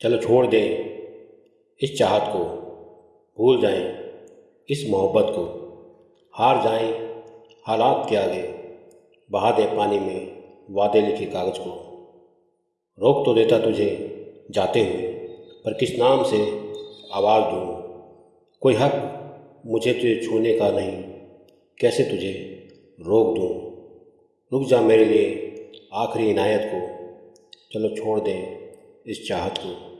चलो छोड़ दें। इस चाहत को भूल जाएँ, इस मोहब्बत को हार जाएँ, हालात के आगे बहा दे पानी में वादे लिखे कागज़ को। रोक तो देता तुझे, जाते हुए पर किस नाम से आवाज़ दूँ? कोई हक मुझे तुझे छूने का नहीं, कैसे तुझे रोक दूँ? रुक जा मेरे लिए आखिरी इनायत को। चलो छोड़ दें। इस चाहत को